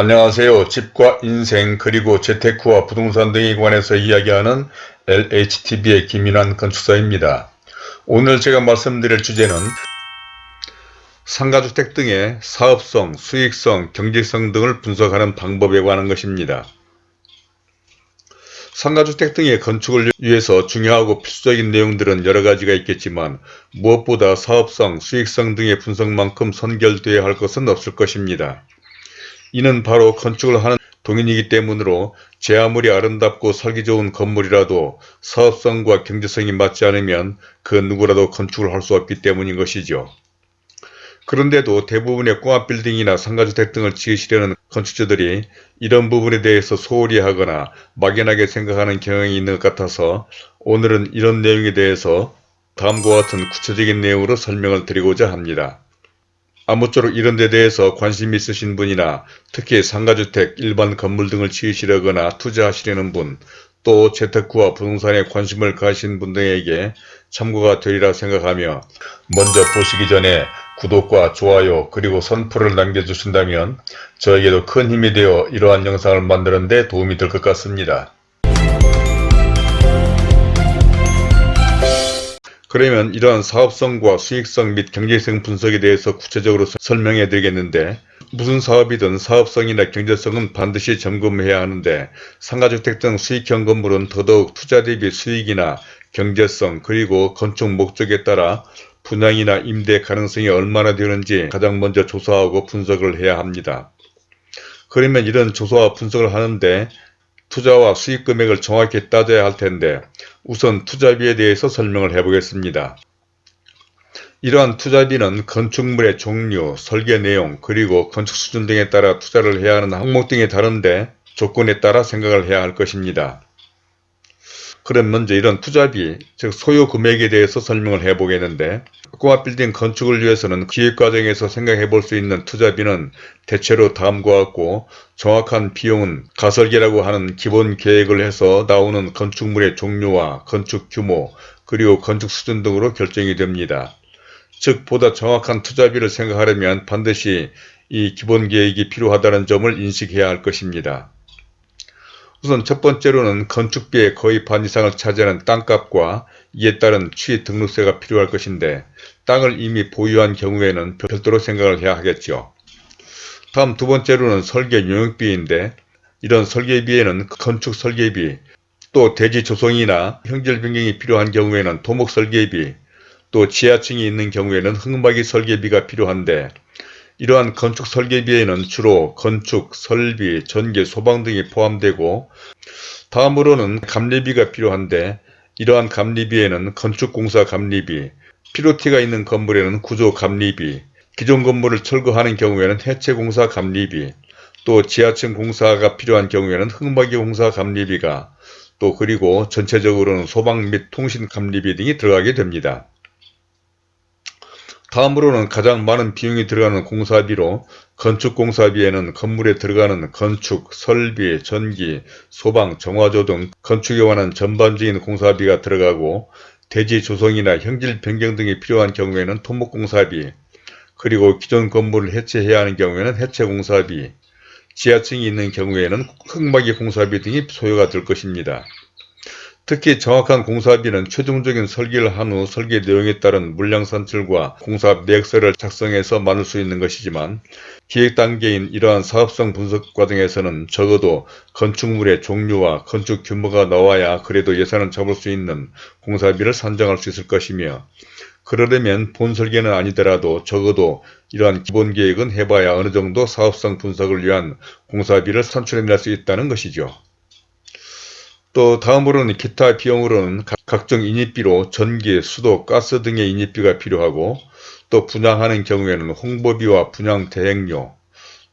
안녕하세요. 집과 인생 그리고 재테크와 부동산 등에 관해서 이야기하는 LHTV의 김인환 건축사입니다. 오늘 제가 말씀드릴 주제는 상가주택 등의 사업성, 수익성, 경제성 등을 분석하는 방법에 관한 것입니다. 상가주택 등의 건축을 위해서 중요하고 필수적인 내용들은 여러가지가 있겠지만 무엇보다 사업성, 수익성 등의 분석만큼 선결되어야 할 것은 없을 것입니다. 이는 바로 건축을 하는 동인이기 때문으로 제 아무리 아름답고 살기 좋은 건물이라도 사업성과 경제성이 맞지 않으면 그 누구라도 건축을 할 수 없기 때문인 것이죠. 그런데도 대부분의 공업빌딩이나 상가주택 등을 지으시려는 건축주들이 이런 부분에 대해서 소홀히 하거나 막연하게 생각하는 경향이 있는 것 같아서 오늘은 이런 내용에 대해서 다음과 같은 구체적인 내용으로 설명을 드리고자 합니다. 아무쪼록 이런 데 대해서 관심 있으신 분이나 특히 상가주택, 일반 건물 등을 지으시려거나 투자하시려는 분, 또 재테크와 부동산에 관심을 가신 분들에게 참고가 되리라 생각하며 먼저 보시기 전에 구독과 좋아요 그리고 선풀을 남겨주신다면 저에게도 큰 힘이 되어 이러한 영상을 만드는 데 도움이 될 것 같습니다. 그러면 이러한 사업성과 수익성 및 경제성 분석에 대해서 구체적으로 설명해 드리겠는데 무슨 사업이든 사업성이나 경제성은 반드시 점검해야 하는데 상가주택 등 수익형 건물은 더더욱 투자 대비 수익이나 경제성 그리고 건축 목적에 따라 분양이나 임대 가능성이 얼마나 되는지 가장 먼저 조사하고 분석을 해야 합니다. 그러면 이런 조사와 분석을 하는데 투자와 수익 금액을 정확히 따져야 할 텐데 우선 투자비에 대해서 설명을 해 보겠습니다. 이러한 투자비는 건축물의 종류, 설계 내용, 그리고 건축 수준 등에 따라 투자를 해야 하는 항목 등에 다른데 조건에 따라 생각을 해야 할 것입니다. 그럼 먼저 이런 투자비, 즉 소요 금액에 대해서 설명을 해 보겠는데 꼬마빌딩 건축을 위해서는 기획 과정에서 생각해 볼 수 있는 투자비는 대체로 다음과 같고 정확한 비용은 가설계라고 하는 기본 계획을 해서 나오는 건축물의 종류와 건축 규모 그리고 건축 수준 등으로 결정이 됩니다. 즉 보다 정확한 투자비를 생각하려면 반드시 이 기본 계획이 필요하다는 점을 인식해야 할 것입니다. 우선 첫 번째로는 건축비의 거의 반 이상을 차지하는 땅값과 이에 따른 취 등록세가 필요할 것인데 땅을 이미 보유한 경우에는 별도로 생각을 해야 하겠죠. 다음 두 번째로는 설계 용역비인데 이런 설계비에는 건축 설계비, 또 대지 조성이나 형질 변경이 필요한 경우에는 토목 설계비, 또 지하층이 있는 경우에는 흙막이 설계비가 필요한데 이러한 건축 설계비에는 주로 건축, 설비, 전기, 소방 등이 포함되고 다음으로는 감리비가 필요한데 이러한 감리비에는 건축공사 감리비, 피로티가 있는 건물에는 구조 감리비, 기존 건물을 철거하는 경우에는 해체공사 감리비, 또 지하층 공사가 필요한 경우에는 흙막이 공사 감리비가 또 그리고 전체적으로는 소방 및 통신 감리비 등이 들어가게 됩니다. 다음으로는 가장 많은 비용이 들어가는 공사비로 건축공사비에는 건물에 들어가는 건축, 설비, 전기, 소방, 정화조 등 건축에 관한 전반적인 공사비가 들어가고 대지 조성이나 형질 변경 등이 필요한 경우에는 토목공사비, 그리고 기존 건물을 해체해야 하는 경우에는 해체공사비, 지하층이 있는 경우에는 흙막이 공사비 등이 소요가 될 것입니다. 특히 정확한 공사비는 최종적인 설계를 한 후 설계 내용에 따른 물량 산출과 공사 계획서를 작성해서 만들 수 있는 것이지만 기획 단계인 이러한 사업성 분석 과정에서는 적어도 건축물의 종류와 건축 규모가 나와야 그래도 예산을 잡을 수 있는 공사비를 산정할 수 있을 것이며 그러려면 본 설계는 아니더라도 적어도 이러한 기본 계획은 해봐야 어느 정도 사업성 분석을 위한 공사비를 산출해낼 수 있다는 것이죠. 또 다음으로는 기타 비용으로는 각종 인입비로 전기, 수도, 가스 등의 인입비가 필요하고 또 분양하는 경우에는 홍보비와 분양 대행료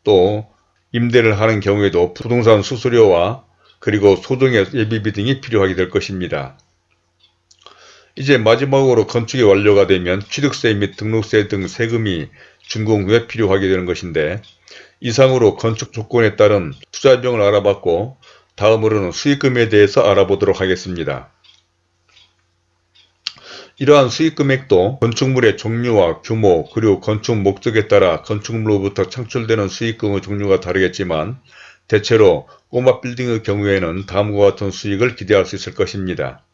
또 임대를 하는 경우에도 부동산 수수료와 그리고 소정의 예비비 등이 필요하게 될 것입니다. 이제 마지막으로 건축이 완료가 되면 취득세 및 등록세 등 세금이 준공 후에 필요하게 되는 것인데 이상으로 건축 조건에 따른 투자 비용을 알아봤고 다음으로는 수익금에 대해서 알아보도록 하겠습니다. 이러한 수익 금액도 건축물의 종류와 규모 그리고 건축 목적에 따라 건축물로부터 창출되는 수익금의 종류가 다르겠지만 대체로 꼬마 빌딩의 경우에는 다음과 같은 수익을 기대할 수 있을 것입니다.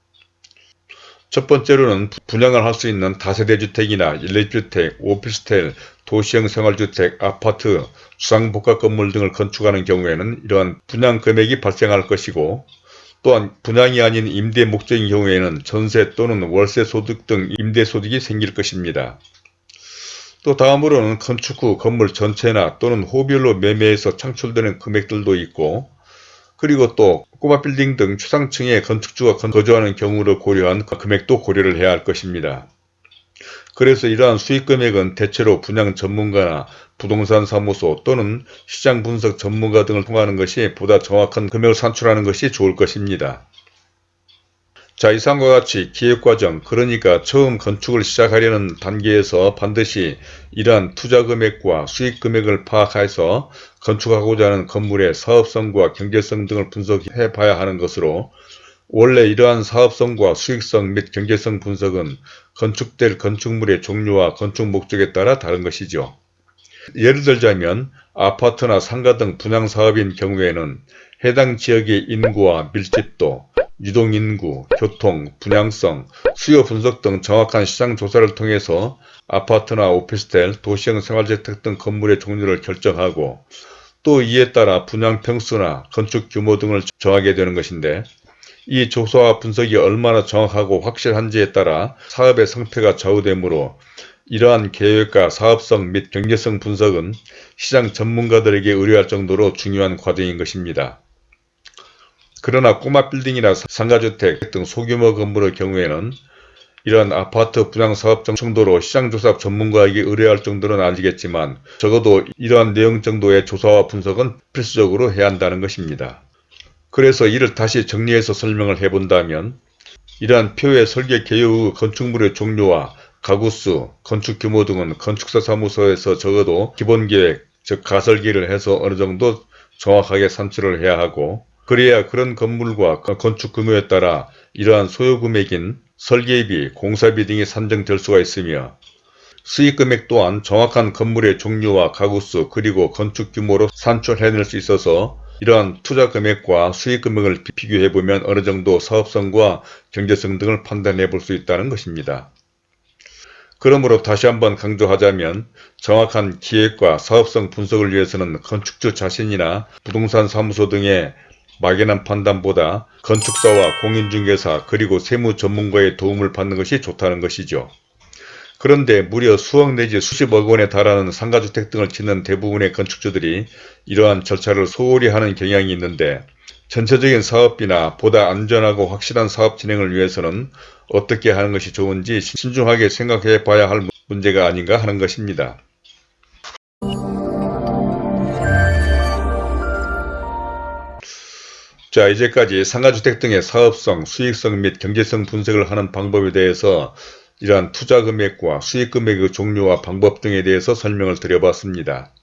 첫 번째로는 분양을 할 수 있는 다세대 주택이나 일례주택, 오피스텔, 도시형 생활주택, 아파트, 주상복합 건물 등을 건축하는 경우에는 이러한 분양 금액이 발생할 것이고 또한 분양이 아닌 임대 목적인 경우에는 전세 또는 월세 소득 등 임대 소득이 생길 것입니다. 또 다음으로는 건축 후 건물 전체나 또는 호별로 매매해서 창출되는 금액들도 있고 그리고 또 꼬마 빌딩 등 최상층의 건축주가 거주하는 경우를 고려한 금액도 고려를 해야 할 것입니다. 그래서 이러한 수익 금액은 대체로 분양 전문가나 부동산 사무소 또는 시장 분석 전문가 등을 통하는 것이 보다 정확한 금액을 산출하는 것이 좋을 것입니다. 자 이상과 같이 기획과정 그러니까 처음 건축을 시작하려는 단계에서 반드시 이러한 투자금액과 수익금액을 파악해서 건축하고자 하는 건물의 사업성과 경제성 등을 분석해 봐야 하는 것으로 원래 이러한 사업성과 수익성 및 경제성 분석은 건축될 건축물의 종류와 건축 목적에 따라 다른 것이죠. 예를 들자면 아파트나 상가 등 분양사업인 경우에는 해당 지역의 인구와 밀집도, 유동인구, 교통, 분양성, 수요 분석 등 정확한 시장 조사를 통해서 아파트나 오피스텔, 도시형 생활주택 등 건물의 종류를 결정하고 또 이에 따라 분양 평수나 건축 규모 등을 정하게 되는 것인데 이 조사와 분석이 얼마나 정확하고 확실한지에 따라 사업의 성패가 좌우되므로 이러한 계획과 사업성 및 경제성 분석은 시장 전문가들에게 의뢰할 정도로 중요한 과정인 것입니다. 그러나 꼬마 빌딩이나 상가주택 등 소규모 건물의 경우에는 이러한 아파트 분양사업 정도로 시장조사 전문가에게 의뢰할 정도는 아니겠지만 적어도 이러한 내용 정도의 조사와 분석은 필수적으로 해야 한다는 것입니다. 그래서 이를 다시 정리해서 설명을 해본다면 이러한 표의 설계 개요의 건축물의 종류와 가구수, 건축 규모 등은 건축사 사무소에서 적어도 기본계획, 즉 가설기를 해서 어느 정도 정확하게 산출을 해야 하고 그래야 그런 건물과 건축 규모에 따라 이러한 소요 금액인 설계비, 공사비 등이 산정될 수가 있으며 수익 금액 또한 정확한 건물의 종류와 가구수 그리고 건축 규모로 산출해낼 수 있어서 이러한 투자 금액과 수익 금액을 비교해보면 어느 정도 사업성과 경제성 등을 판단해 볼 수 있다는 것입니다. 그러므로 다시 한번 강조하자면 정확한 기획과 사업성 분석을 위해서는 건축주 자신이나 부동산 사무소 등의 막연한 판단보다 건축사와 공인중개사 그리고 세무 전문가의 도움을 받는 것이 좋다는 것이죠. 그런데 무려 수억 내지 수십억 원에 달하는 상가주택 등을 짓는 대부분의 건축주들이 이러한 절차를 소홀히 하는 경향이 있는데 전체적인 사업비나 보다 안전하고 확실한 사업 진행을 위해서는 어떻게 하는 것이 좋은지 신중하게 생각해 봐야 할 문제가 아닌가 하는 것입니다. 자 이제까지 상가주택 등의 사업성, 수익성 및 경제성 분석을 하는 방법에 대해서 이러한 투자 금액과 수익 금액의 종류와 방법 등에 대해서 설명을 드려봤습니다.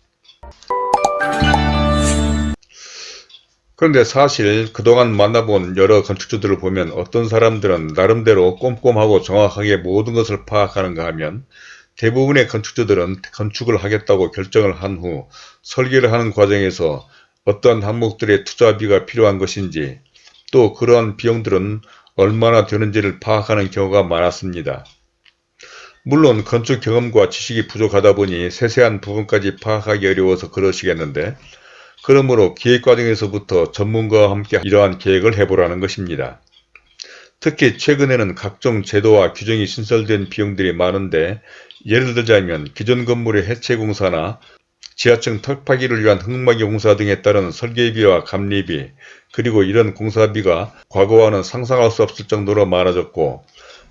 그런데 사실 그동안 만나본 여러 건축주들을 보면 어떤 사람들은 나름대로 꼼꼼하고 정확하게 모든 것을 파악하는가 하면 대부분의 건축주들은 건축을 하겠다고 결정을 한 후 설계를 하는 과정에서 어떤 항목들의 투자비가 필요한 것인지 또 그러한 비용들은 얼마나 되는지를 파악하는 경우가 많았습니다. 물론 건축 경험과 지식이 부족하다 보니 세세한 부분까지 파악하기 어려워서 그러시겠는데 그러므로 기획 과정에서부터 전문가와 함께 이러한 계획을 해보라는 것입니다. 특히 최근에는 각종 제도와 규정이 신설된 비용들이 많은데 예를 들자면 기존 건물의 해체 공사나 지하층 턱파기를 위한 흙막이 공사 등에 따른 설계비와 감리비 그리고 이런 공사비가 과거와는 상상할 수 없을 정도로 많아졌고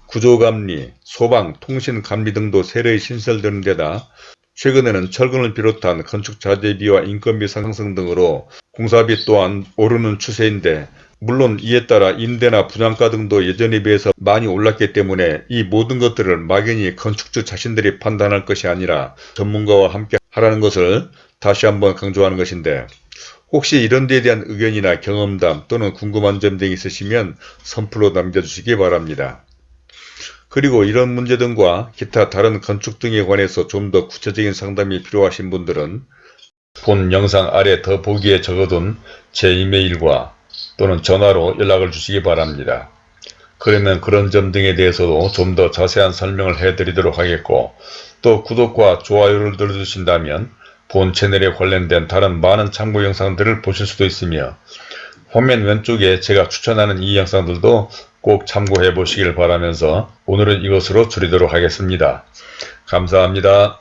구조감리, 소방, 통신감리 등도 세례히 신설되는 데다 최근에는 철근을 비롯한 건축자재비와 인건비 상승 등으로 공사비 또한 오르는 추세인데 물론 이에 따라 임대나 분양가 등도 예전에 비해서 많이 올랐기 때문에 이 모든 것들을 막연히 건축주 자신들이 판단할 것이 아니라 전문가와 함께 하라는 것을 다시 한번 강조하는 것인데 혹시 이런 데에 대한 의견이나 경험담 또는 궁금한 점 등이 있으시면 선플로 남겨주시기 바랍니다. 그리고 이런 문제 등과 기타 다른 건축 등에 관해서 좀 더 구체적인 상담이 필요하신 분들은 본 영상 아래 더보기에 적어둔 제 이메일과 또는 전화로 연락을 주시기 바랍니다. 그러면 그런 점 등에 대해서도 좀 더 자세한 설명을 해드리도록 하겠고 또 구독과 좋아요를 눌러주신다면 본 채널에 관련된 다른 많은 참고 영상들을 보실 수도 있으며 화면 왼쪽에 제가 추천하는 이 영상들도 꼭 참고해 보시길 바라면서 오늘은 이것으로 줄이도록 하겠습니다. 감사합니다.